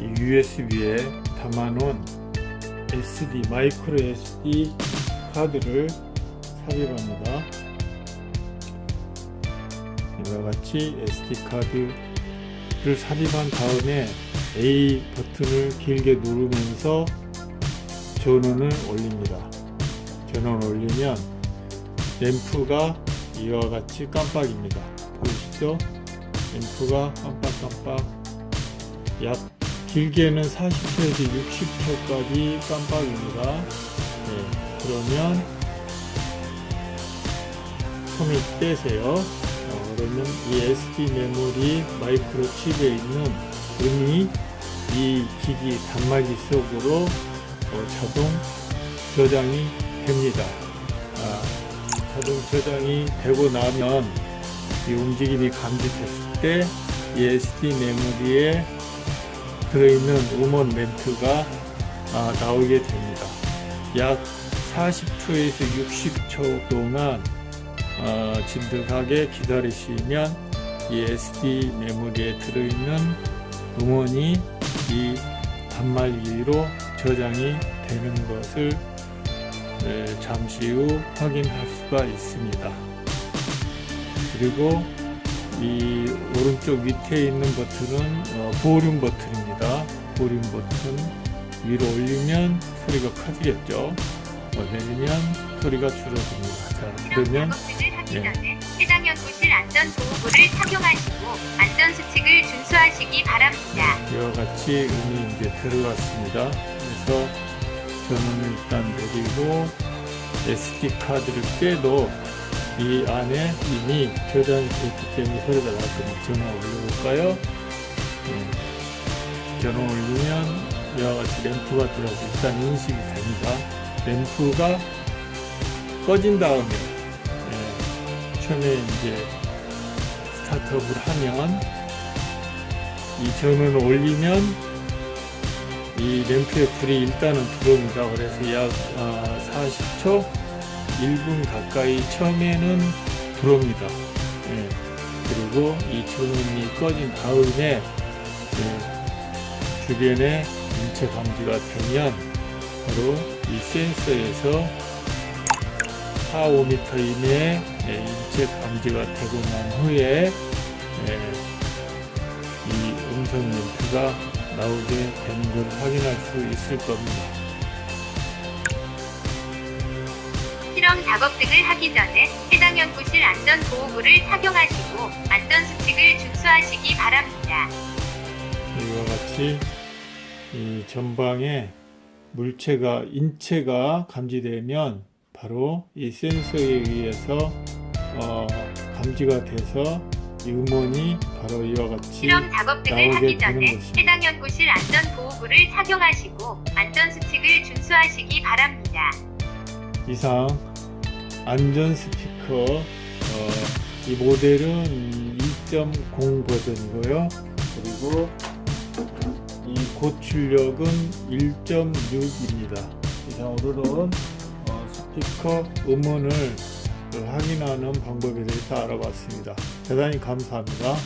이 USB에 담아놓은 SD 마이크로 SD 카드를 삽입합니다. 이와 같이 SD 카드를 삽입한 다음에 A 버튼을 길게 누르면서 전원을 올립니다. 전원을 올리면 램프가 이와 같이 깜빡입니다. 보이시죠? 램프가 깜빡깜빡 약 길게는 40초에서 60초까지 깜빡입니다. 네, 그러면 손을 떼세요. 어, 그러면 이 SD 메모리 마이크로 칩에 있는 음이 이 기기 단말기 속으로 어, 자동 저장이 됩니다. 아, 자동 저장이 되고 나면 이 움직임이 감지됐을 때 이 SD 메모리에 들어있는 음원 멘트가 아, 나오게 됩니다. 약 40초에서 60초 동안 어, 진득하게 기다리시면 이 SD 메모리에 들어있는 음원이 이 단말기로 저장이 되는 것을 에, 잠시 후 확인할 수가 있습니다. 그리고 이 오른쪽 밑에 있는 버튼은 어, 보륨 버튼입니다. 보륨 버튼 위로 올리면 소리가 커지겠죠. 어, 내리면 소리가 줄어듭니다. 자, 그러면 예. 해당 연구실 안전보호구를 착용하시고 안전수칙을 준수하시기 바랍니다. 이와 같이 음이 이제 들어갔습니다. 그래서 저는 일단 내리고 SD 카드를 빼도 이 안에 이미 저장이 되었기 때문에 날 겁니다. 전원 올려볼까요? 음, 전원 올리면 이와 같이 램프가 들어가서 일단 인식이 됩니다. 램프가 꺼진 다음에 예, 처음에 이제 스타트업을 하면 이 전원을 올리면 이 램프의 불이 일단은 들어옵니다. 그래서 약 아, 40초, 1분 가까이 처음에는 들어옵니다. 예, 그리고 이 전원이 꺼진 다음에 예, 주변에 인체 감지가 되면 바로 이 센서에서 4, 5m 이내에 예, 인체 감지가 되고 난 후에 예, 이 음성 멘트가 나오게 되는 걸 확인할 수 있을 겁니다. 실험 작업 등을 하기 전에 해당 연구실 안전보호구를 착용하시고 안전수칙을 준수하시기 바랍니다. 이와 같이 이 전방에 물체가 인체가 감지되면 바로 이 센서에 의해서 어, 감지가 돼서 이 음원이 바로 이와 같이 실험 작업 등을 나오게 하기 전에 것입니다. 해당 연구실 안전보호구를 착용하시고 안전수칙을 준수하시기 바랍니다. 이상 안전 스피커 어, 이 모델은 2.0 버전이고요. 그리고 이 고출력은 1.6입니다. 이상으로는 어, 스피커 음원을 그 확인하는 방법에 대해서 알아봤습니다. 대단히 감사합니다